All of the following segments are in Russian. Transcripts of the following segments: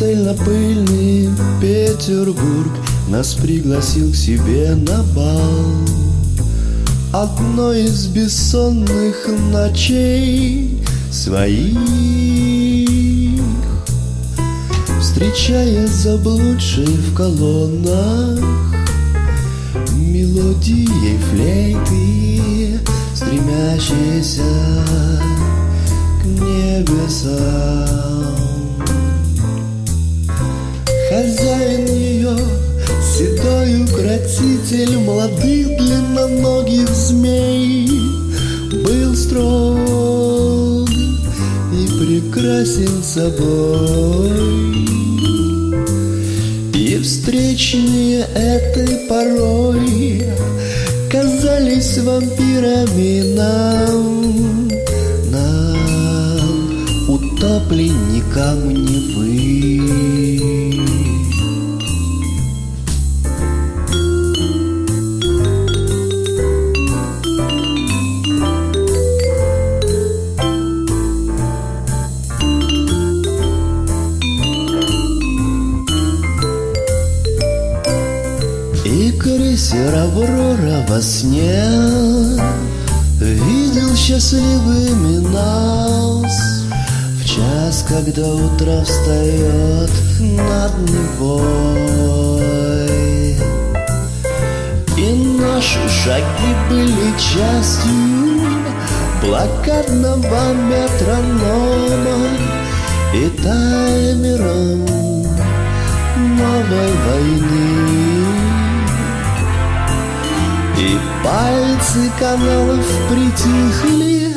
Пастельно-пыльный Петербург Нас пригласил к себе на бал. Одной из бессонных ночей Своих Встречая заблудшие в колоннах Мелодией флейты Стремящиеся к небесам укротитель Молодых длинноногих змей Был строг и прекрасен собой. И встречные этой порой Казались вампирами нам. Нам, утопленникам Невы крейсер Аврора во сне. Видел счастливыми нас В час, когда утро встает над Невой. И наши шаги были частью Блокадного метронома И таймером новой войны пальцы каналов притихли,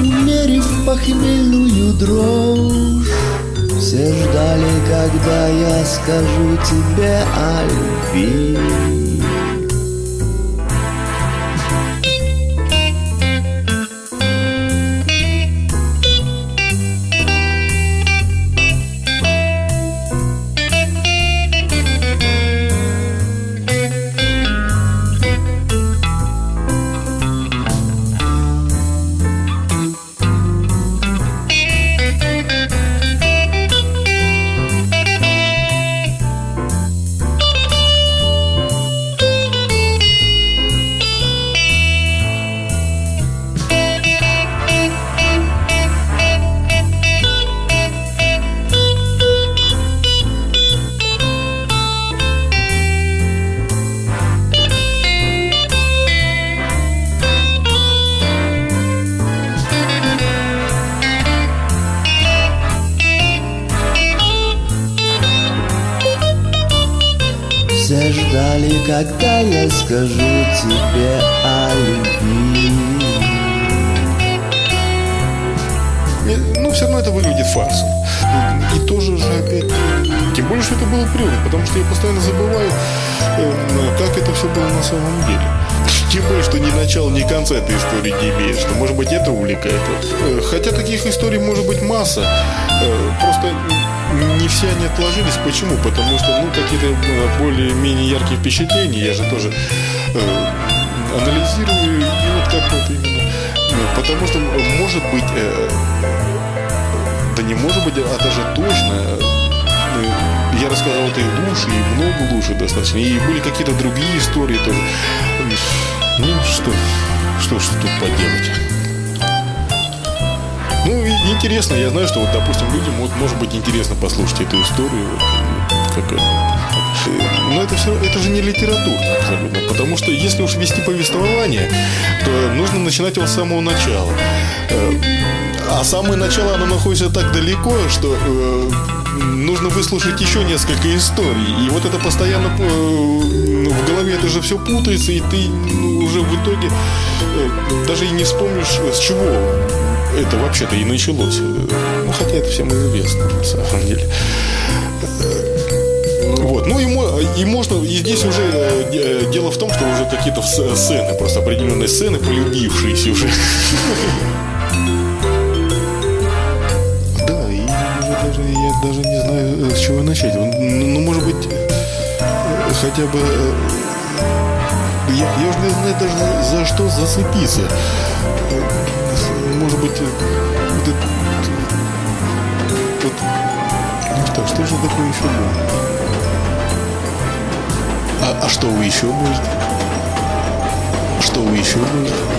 Умерив похмельную дрожь. Все ждали, когда я скажу тебе о любви. Ждали, когда я скажу тебе о любви Ну, все равно это выглядит фарсом. И тоже же опять... Тем более, что это было придумано, потому что я постоянно забываю, э, как это все было на самом деле. Тем более, что ни начала, ни конца этой истории не имеет, что, может быть, это увлекает. Э, хотя таких историй может быть масса. Э, просто не все они отложились. Почему? Потому что, ну, какие-то э, более-менее яркие впечатления, я же тоже э, анализирую, и вот как вот именно. Ну, потому что, может быть, э, да не может быть, а даже точно, э, я рассказал это и лучше, и много лучше достаточно. И были какие-то другие истории тоже. Ну, что, что, что тут поделать? Ну, интересно, я знаю, что вот, допустим, людям вот, может быть интересно послушать эту историю. Вот, как, но это все, это же не литература абсолютно, потому что если уж вести повествование, то нужно начинать его с самого начала. А самое начало, оно находится так далеко, что э, нужно выслушать еще несколько историй. И вот это постоянно э, в голове это же все путается, и ты ну, уже в итоге э, даже и не вспомнишь, с чего это вообще-то и началось. Ну, хотя это всем известно, на самом деле. Вот. Ну, и, и можно, и здесь уже э, дело в том, что уже какие-то сцены, просто определенные сцены, полюбившиеся уже. С чего начать. Ну, ну может быть, хотя бы... Я, я уже не знаю даже за что зацепиться может быть, вот это... Вот, ну что, что же такое еще будет. А, а что вы еще будете? Что вы еще будете?